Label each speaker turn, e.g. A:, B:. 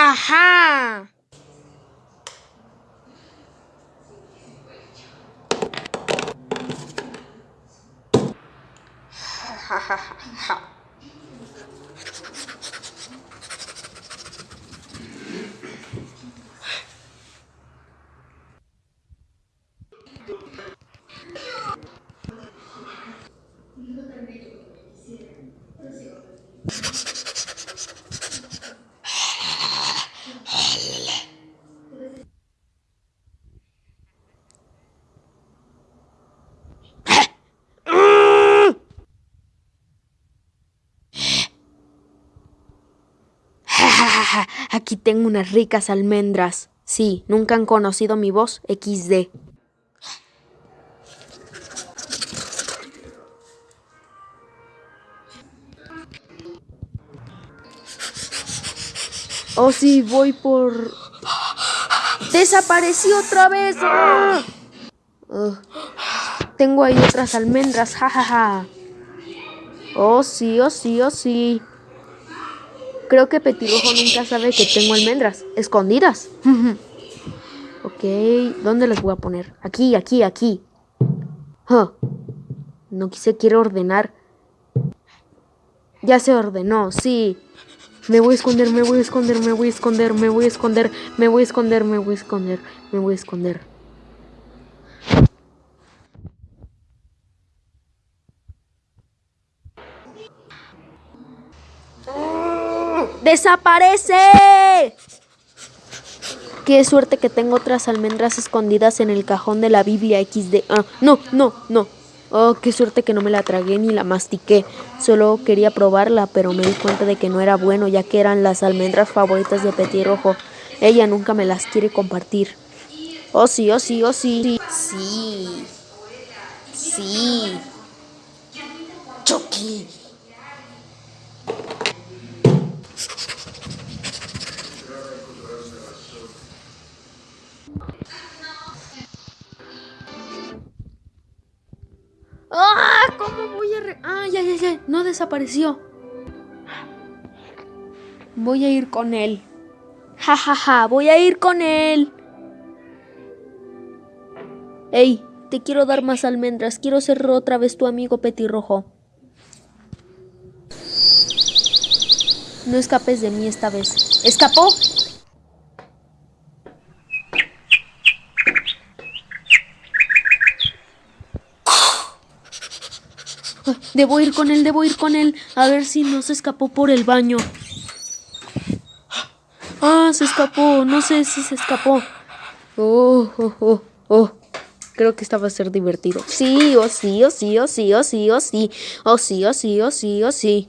A: Aha! 哈哈哈哈 Aquí tengo unas ricas almendras. Sí, nunca han conocido mi voz XD. Oh, sí, voy por... ¡Desapareció otra vez! Tengo ahí otras almendras, jajaja. Oh, sí, oh, sí, oh, sí. Creo que Petirojo nunca sabe que tengo almendras escondidas. ok, ¿dónde las voy a poner? Aquí, aquí, aquí. Huh. No quise, quiero ordenar. Ya se ordenó, sí. Me voy a esconder, me voy a esconder, me voy a esconder, me voy a esconder, me voy a esconder, me voy a esconder, me voy a esconder. ¡Desaparece! Qué suerte que tengo otras almendras escondidas en el cajón de la Biblia XD. Ah, no, no, no. Oh, qué suerte que no me la tragué ni la mastiqué. Solo quería probarla, pero me di cuenta de que no era bueno, ya que eran las almendras favoritas de Petirrojo. Ella nunca me las quiere compartir. Oh, sí, oh, sí, oh, sí. Sí. Sí. Chucky. No desapareció. Voy a ir con él. Ja, ja, ja. Voy a ir con él. Ey, te quiero dar más almendras. Quiero ser otra vez tu amigo petirrojo. No escapes de mí esta vez. ¿Escapó? Debo ir con él, debo ir con él. A ver si no se escapó por el baño. Ah, se escapó. No sé si se escapó. Oh, oh, oh, oh. Creo que esta va a ser divertido. Sí, oh sí, oh sí, oh sí, oh sí, oh sí. Oh sí, oh sí, oh sí, oh sí.